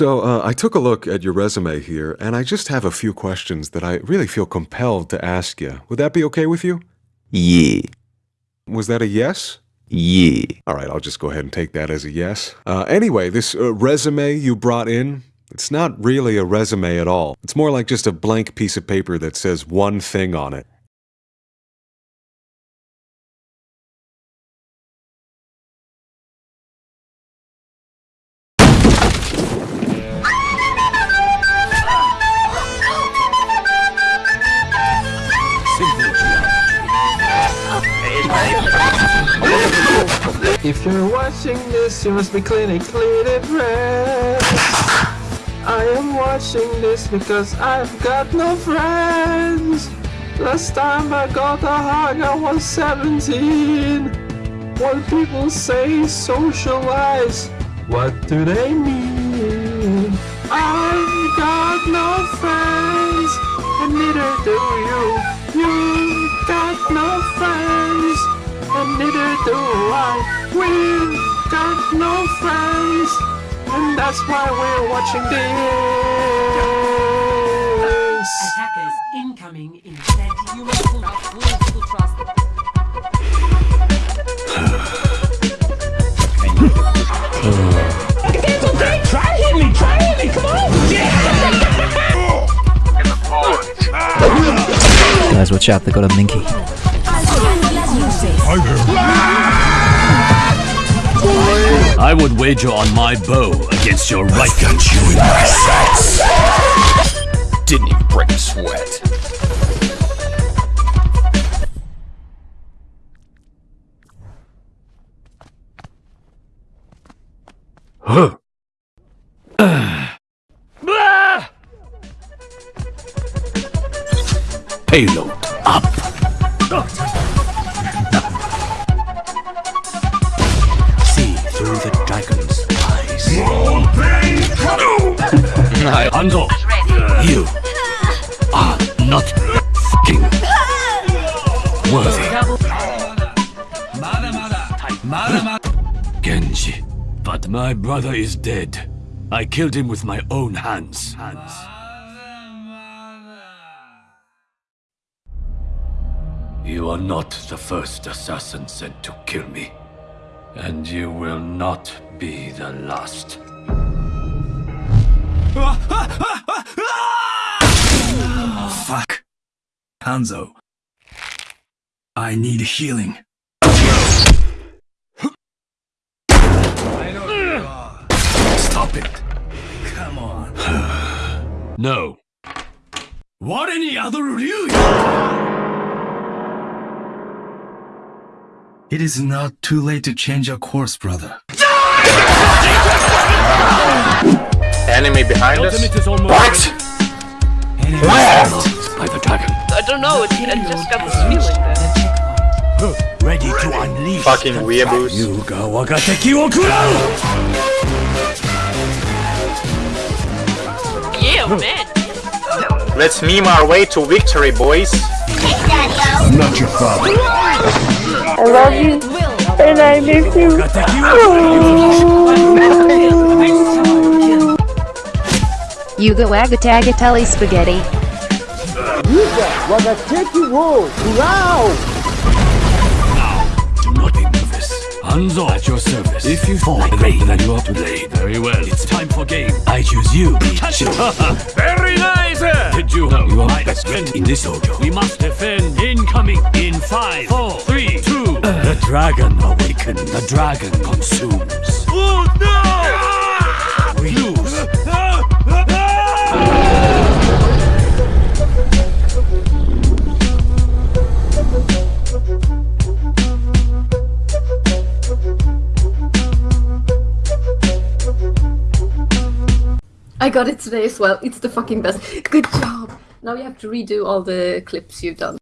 So, uh, I took a look at your resume here, and I just have a few questions that I really feel compelled to ask you. Would that be okay with you? Yeah. Was that a yes? Yeah. All right, I'll just go ahead and take that as a yes. Uh, anyway, this uh, resume you brought in, it's not really a resume at all. It's more like just a blank piece of paper that says one thing on it. If you're watching this, you must be clinically depressed. I am watching this because I've got no friends. Last time I got a hug, I was 17. What people say socialize, what do they mean? I've got no friends, and neither do you. And neither do I. We've got no friends, and that's why we're watching this. Attackers incoming in 30 You must pull out full full trust. Guys, watch out, they got a minky. I would wager on my bow against your right got you in my sights. Didn't even break a sweat. Huh. Payload You are not f***ing worthy. Genji, but my brother is dead. I killed him with my own hands. Hands. You are not the first assassin sent to kill me. And you will not be the last. Hanzo. I need healing. Stop it. Come on. No. What any other Ryu? It is not too late to change our course, brother. Enemy behind us. Ultimate is almost What? by the dragon. I don't know, it, I just got this feeling that. Ready to unleash Fucking weeaboos. Yuga Wagateki Okura! Yeah, man. Let's meme our way to victory, boys. I'm not your father. I love you, and I miss you. Yuga Wagatagatelli Spaghetti. Do not be nervous. Hanzo at your service. If you fall late, then you are too. Very well. It's time for game. I choose you. Pikachu. Very nice. Did you know you are my best friend in this dojo? We must defend. Incoming in five, four, three, two. The dragon awakens. The dragon consumes. Oh no! I got it today as well. It's the fucking best. Good job. Now you have to redo all the clips you've done.